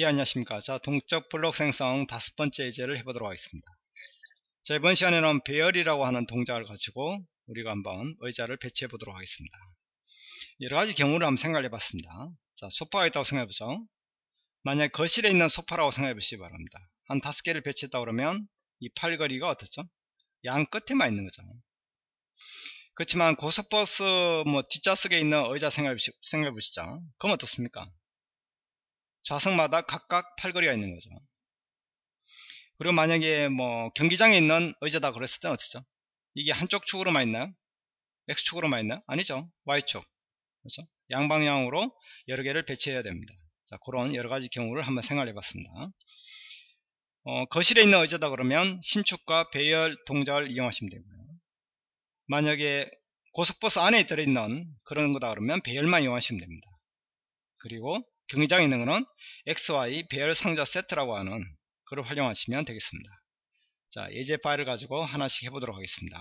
예 안녕하십니까. 자 동적 블록 생성 다섯 번째 예제를 해보도록 하겠습니다. 자 이번 시간에는 배열이라고 하는 동작을 가지고 우리가 한번 의자를 배치해 보도록 하겠습니다. 여러가지 경우를 한번 생각해 봤습니다. 자 소파가 있다고 생각해 보죠. 만약 거실에 있는 소파라고 생각해 보시기 바랍니다. 한 다섯 개를 배치했다 그러면 이 팔걸이가 어떻죠? 양 끝에만 있는 거죠. 그렇지만 고속버스 뭐 뒷좌석에 있는 의자 생각해 보시죠. 그럼 어떻습니까 좌석마다 각각 팔걸이가 있는 거죠. 그리고 만약에 뭐 경기장에 있는 의자다 그랬을 때는 어떻죠? 이게 한쪽 축으로만 있나요? X축으로만 있나요? 아니죠. Y축. 그렇죠? 양방향으로 여러 개를 배치해야 됩니다. 자, 그런 여러 가지 경우를 한번 생각해 봤습니다. 어, 거실에 있는 의자다 그러면 신축과 배열 동작을 이용하시면 되고요. 만약에 고속버스 안에 들어있는 그런 거다 그러면 배열만 이용하시면 됩니다. 그리고 경기장에 있는 것은 XY 배열 상자 세트라고 하는 그걸 활용하시면 되겠습니다. 자, 예제 파일을 가지고 하나씩 해보도록 하겠습니다.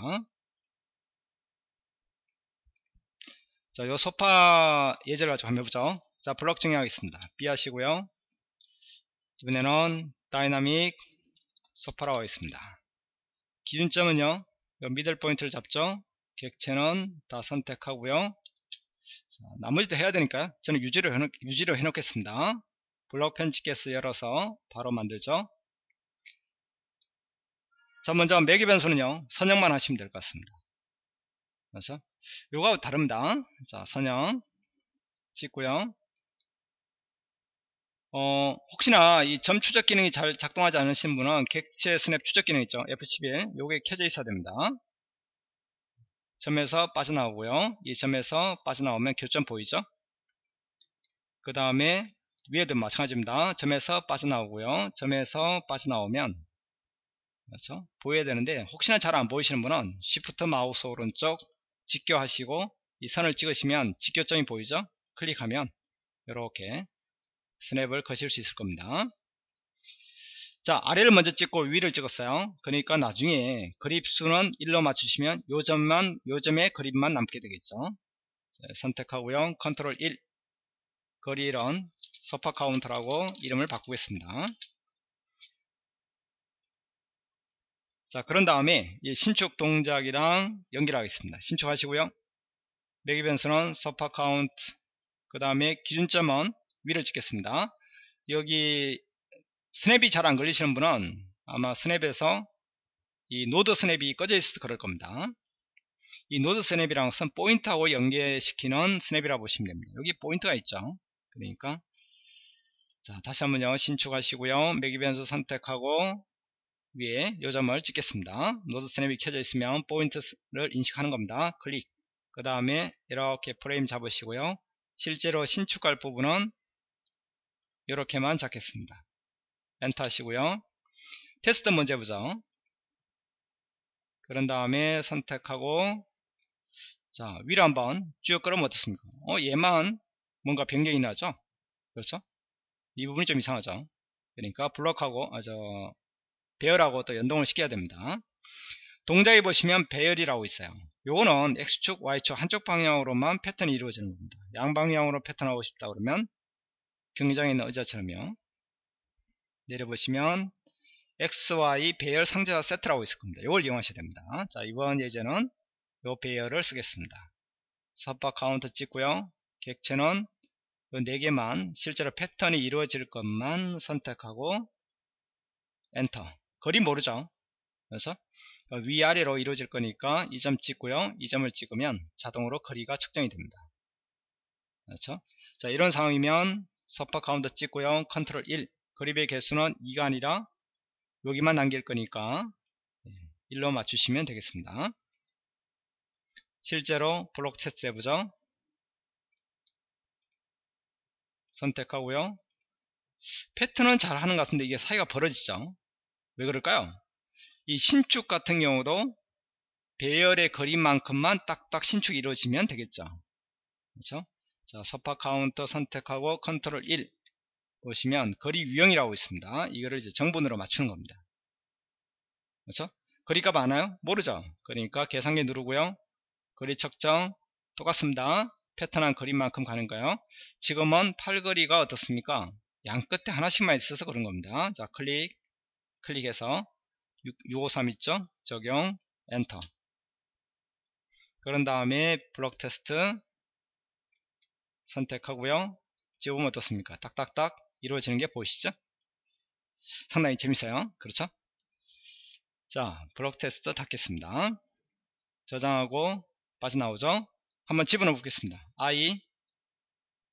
자, 요 소파 예제를 가지고 한번 해보죠. 자, 블럭 정의하겠습니다. B 하시고요. 이번에는 다이나믹 소파라고 하겠습니다. 기준점은요, 요 middle point를 잡죠. 객체는 다 선택하고요. 자, 나머지도 해야 되니까 저는 유지로, 해놓, 유지로 해놓겠습니다. 블록 편집게스 열어서 바로 만들죠. 자 먼저 매개 변수는요 선형만 하시면 될 것 같습니다. 그래서 요거 다릅니다. 자 선형 찍고요. 어, 혹시나 이 점 추적 기능이 잘 작동하지 않으신 분은 객체 스냅 추적 기능 있죠. F11 요게 켜져 있어야 됩니다. 점에서 빠져나오고요. 이 점에서 빠져나오면 교점 보이죠? 그 다음에 위에도 마찬가지입니다. 점에서 빠져나오고요. 점에서 빠져나오면 그렇죠? 보여야 되는데 혹시나 잘 안 보이시는 분은 Shift 마우스 오른쪽 직교 하시고 이 선을 찍으시면 직교점이 보이죠? 클릭하면 이렇게 스냅을 거실 수 있을 겁니다. 자 아래를 먼저 찍고 위를 찍었어요. 그러니까 나중에 그립수는 1로 맞추시면 요 점만 요 점에 그립만 남게 되겠죠. 자, 선택하고요. 컨트롤 1 거리 1은 소파 카운트라고 이름을 바꾸겠습니다. 자 그런 다음에 이 신축 동작이랑 연결하겠습니다. 신축하시고요. 매개 변수는 소파 카운트 그 다음에 기준점은 위를 찍겠습니다. 여기 스냅이 잘 안 걸리시는 분은 아마 스냅에서 이 노드 스냅이 꺼져 있어서 그럴 겁니다. 이 노드 스냅이라는 것은 포인트하고 연계시키는 스냅이라고 보시면 됩니다. 여기 포인트가 있죠. 그러니까 자 다시 한번요 신축하시고요 매개 변수 선택하고 위에 요 점을 찍겠습니다. 노드 스냅이 켜져 있으면 포인트를 인식하는 겁니다. 클릭 그 다음에 이렇게 프레임 잡으시고요. 실제로 신축할 부분은 이렇게만 잡겠습니다. 엔터 하시고요. 테스트 먼저 해보죠. 그런 다음에 선택하고 자 위로 한번 쭉 끌으면 어떻습니까? 어 얘만 뭔가 변경이 나죠? 그렇죠? 이 부분이 좀 이상하죠? 그러니까 블록하고 아 저 배열하고 또 연동을 시켜야 됩니다. 동작에 보시면 배열이라고 있어요. 요거는 X축 Y축 한쪽 방향으로만 패턴이 이루어지는 겁니다. 양방향으로 패턴 하고 싶다 그러면 경기장에 있는 의자처럼요 내려보시면 XY 배열 상자 세트라고 있을 겁니다. 이걸 이용하셔야 됩니다. 자 이번 예제는 이 배열을 쓰겠습니다. 섭박 카운트 찍고요. 객체는 이 4개만 실제로 패턴이 이루어질 것만 선택하고 엔터 거리 모르죠. 그래서 위아래로 이루어질 거니까 이 점 찍고요. 이 점을 찍으면 자동으로 거리가 측정이 됩니다. 그렇죠? 자 이런 상황이면 섭박 카운트 찍고요. 컨트롤 1 그립의 개수는 2가 아니라 여기만 남길 거니까 1로 맞추시면 되겠습니다. 실제로 블록 테스트 해보죠. 선택하고요. 패턴은 잘 하는 것 같은데 이게 사이가 벌어지죠. 왜 그럴까요? 이 신축 같은 경우도 배열의 거리만큼만 딱딱 신축이 이루어지면 되겠죠. 그렇죠? 자, 서파 카운터 선택하고 컨트롤 1 보시면 거리 유형이라고 있습니다. 이거를 이제 증분으로 맞추는 겁니다. 그렇죠? 거리값 아나요? 모르죠? 그러니까 계산기 누르고요. 거리 측정 똑같습니다. 패턴한 거리만큼 가는가요? 지금은 팔거리가 어떻습니까? 양 끝에 하나씩만 있어서 그런 겁니다. 자, 클릭, 클릭해서 653 있죠? 적용, 엔터. 그런 다음에 블록 테스트 선택하고요. 지워보면 어떻습니까? 딱딱딱 이루어지는 게 보이시죠? 상당히 재밌어요. 그렇죠? 자, 블록 테스트 닫겠습니다. 저장하고 빠져나오죠? 한번 집어넣어 보겠습니다. i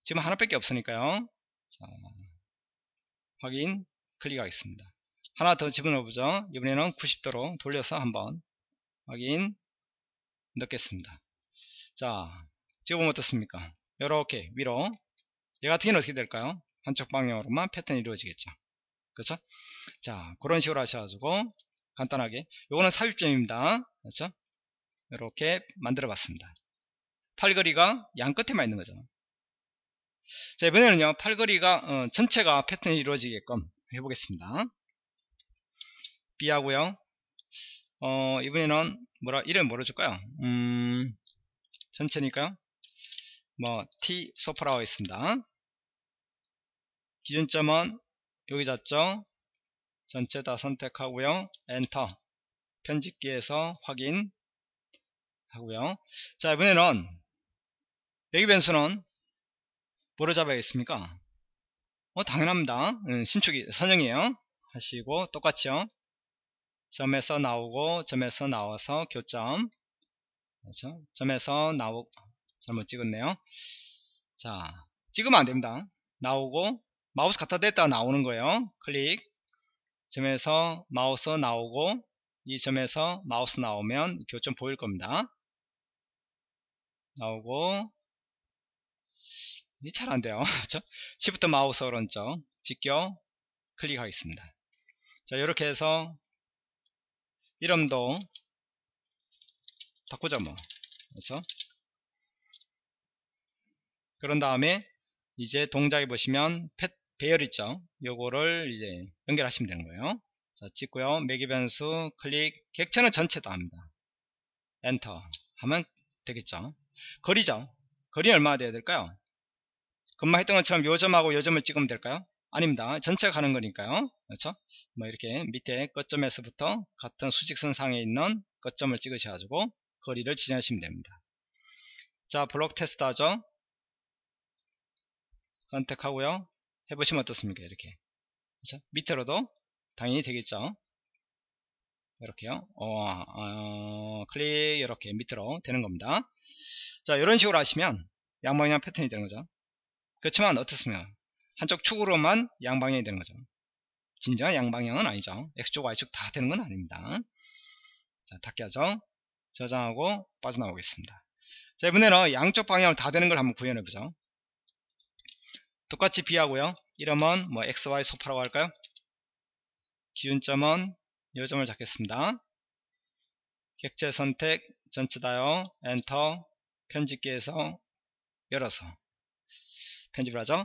지금 하나밖에 없으니까요. 자, 확인 클릭하겠습니다. 하나 더 집어넣어 보죠. 이번에는 90도로 돌려서 한번 확인 넣겠습니다. 자, 지금 어떻습니까? 이렇게 위로 얘 같은 경우는 어떻게 될까요? 한쪽 방향으로만 패턴이 이루어지겠죠. 그렇죠? 자, 그런 식으로 하셔가지고 간단하게 요거는 삽입점입니다. 그렇죠? 이렇게 만들어 봤습니다. 팔거리가 양 끝에만 있는 거죠. 자, 이번에는요, 팔거리가 어, 전체가 패턴이 이루어지게끔 해보겠습니다. B하고요. 어, 이번에는 뭐라 이름 뭐로 줄까요? 음, 전체니까요. 뭐 T 소프라고 있습니다. 기준점은 여기 잡죠. 전체 다 선택하고요. 엔터. 편집기에서 확인 하고요. 자, 이번에는 여기 변수는 뭐로 잡아야겠습니까? 어, 당연합니다. 음, 신축이 선형이에요. 하시고 똑같이요. 점에서 나오고 점에서 나와서 교점 그렇죠? 점에서 나오 잘못 찍었네요. 자, 찍으면 안 됩니다. 나오고 마우스 갖다 댔다 나오는 거예요. 클릭 점에서 마우스 나오고 이 점에서 마우스 나오면 교점 보일 겁니다. 나오고 잘 안돼요? 시프트 마우스 오른쪽 직격 클릭하겠습니다 자 이렇게 해서 이름도 바꾸자 뭐 그렇죠? 그런 다음에 이제 동작에 보시면 펫 배열 있죠. 요거를 이제 연결하시면 되는 거예요. 자 찍고요. 매기 변수 클릭. 객체는 전체 다 합니다. 엔터. 하면 되겠죠. 거리죠. 거리 얼마나 돼야 될까요? 금방 했던 것처럼 요점하고 요점을 찍으면 될까요? 아닙니다. 전체가 가는 거니까요. 그렇죠? 뭐 이렇게 밑에 끝점에서부터 같은 수직선 상에 있는 끝점을 찍으셔가지고 거리를 지정하시면 됩니다. 자 블록 테스트 하죠. 선택하고요 해보시면 어떻습니까? 이렇게. 그렇죠? 밑으로도 당연히 되겠죠? 이렇게요. 어, 어, 클릭 이렇게 밑으로 되는 겁니다. 자 이런 식으로 하시면 양방향 패턴이 되는 거죠. 그렇지만 어떻습니까? 한쪽 축으로만 양방향이 되는 거죠. 진정한 양방향은 아니죠. X축 Y축 다 되는 건 아닙니다. 자 닫게 하죠. 저장하고 빠져나오겠습니다. 자 이번에는 양쪽 방향을 다 되는 걸 한번 구현해 보죠 똑같이 B하고요. 이름은 뭐 XY 소파라고 할까요? 기준점은 요점을 잡겠습니다. 객체 선택 전체 다요 엔터 편집기에서 열어서 편집을 하죠.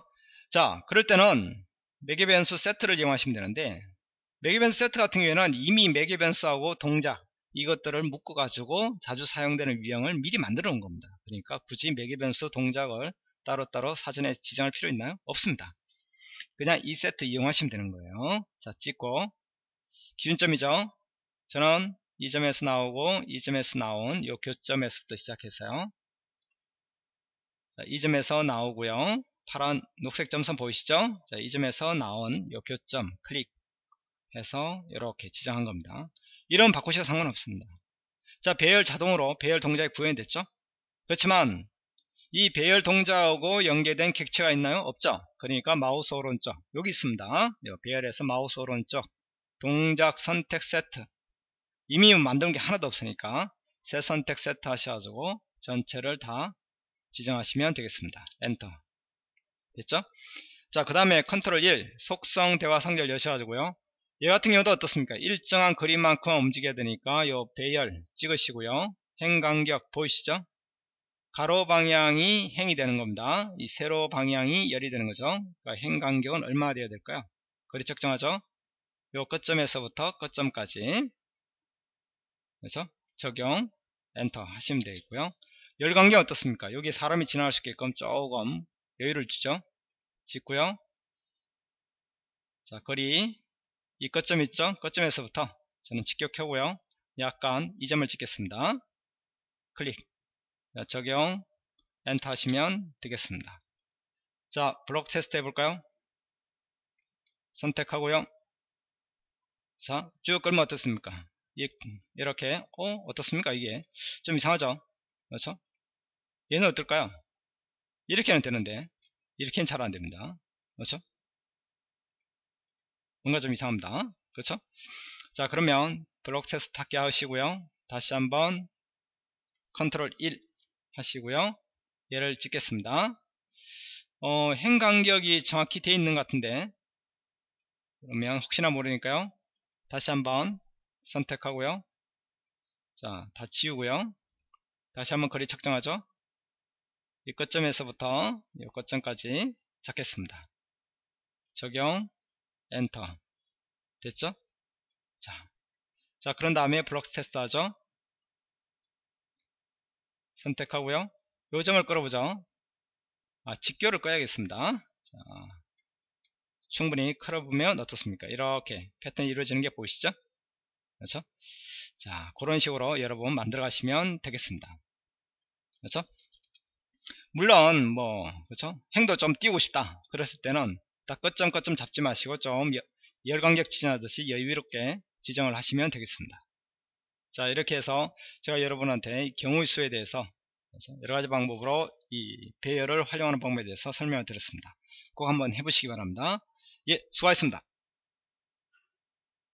자 그럴 때는 매개 변수 세트를 이용하시면 되는데 매개 변수 세트 같은 경우에는 이미 매개 변수하고 동작 이것들을 묶어 가지고 자주 사용되는 유형을 미리 만들어 놓은 겁니다. 그러니까 굳이 매개 변수 동작을 따로따로 사전에 지정할 필요 있나요? 없습니다. 그냥 이 세트 이용하시면 되는 거예요. 자 찍고. 기준점이죠? 저는 이 점에서 나오고 이 점에서 나온 요 교점에서부터 시작해서요. 자, 이 점에서 나오고요. 파란 녹색 점선 보이시죠? 자, 이 점에서 나온 요 교점 클릭해서 이렇게 지정한 겁니다. 이런 바꾸셔도 상관없습니다. 자 배열 자동으로 배열 동작이 구현이 됐죠? 그렇지만 이 배열 동작하고 연계된 객체가 있나요? 없죠. 그러니까 마우스 오른쪽. 여기 있습니다. 배열에서 마우스 오른쪽. 동작 선택 세트. 이미 만든 게 하나도 없으니까 새 선택 세트 하셔가지고 전체를 다 지정하시면 되겠습니다. 엔터. 됐죠? 자 그 다음에 컨트롤 1 속성 대화 상자를 여셔가지고요. 얘 같은 경우도 어떻습니까? 일정한 거리만큼 움직여야 되니까 요 배열 찍으시고요. 행간격 보이시죠? 가로 방향이 행이 되는 겁니다. 이 세로 방향이 열이 되는 거죠. 그러니까 행 간격은 얼마나 되어야 될까요? 거리 측정하죠. 요 끝점에서부터 끝점까지 그래서 적용 엔터 하시면 되겠고요 열광기 어떻습니까? 여기 사람이 지나갈 수 있게끔 조금 여유를 주죠. 짓고요. 자 거리 이 끝점 있죠 끝점에서부터 저는 직격하고요 약간 이 점을 찍겠습니다 클릭 자, 적용 엔터 하시면 되겠습니다. 자 블록 테스트 해볼까요? 선택하고요. 자쭉 끌면 어떻습니까? 이렇게. 어 어떻습니까 이게? 좀 이상하죠? 그렇죠? 얘는 어떨까요? 이렇게는 되는데 이렇게는 잘 안됩니다. 그렇죠? 뭔가 좀 이상합니다. 그렇죠? 자 그러면 블록 테스트 닫게 하시고요. 다시 한번 컨트롤 1 하시고요. 얘를 찍겠습니다. 어, 행 간격이 정확히 되어 있는 것 같은데. 그러면 혹시나 모르니까요. 다시 한번 선택하고요. 자 다 지우고요. 다시 한번 거리 측정하죠. 이 끝점에서부터 이 끝점까지 잡겠습니다. 적용 엔터. 됐죠? 자, 자 그런 다음에 블록 테스트 하죠 선택하고요. 요점을 끌어보죠. 아, 직교를 꺼야겠습니다. 자, 충분히 끌어보면 어떻습니까? 이렇게 패턴이 이루어지는 게 보이시죠? 그렇죠? 자 그런 식으로 여러분 만들어 가시면 되겠습니다. 그렇죠? 물론 뭐 그렇죠? 행도 좀 띄우고 싶다 그랬을 때는 딱 끝점 끝점 잡지 마시고 좀 열간격 지정하듯이 여유롭게 지정을 하시면 되겠습니다 자 이렇게 해서 제가 여러분한테 경우의 수에 대해서 여러가지 방법으로 이 배열을 활용하는 방법에 대해서 설명을 드렸습니다. 꼭 한번 해보시기 바랍니다. 예 수고하셨습니다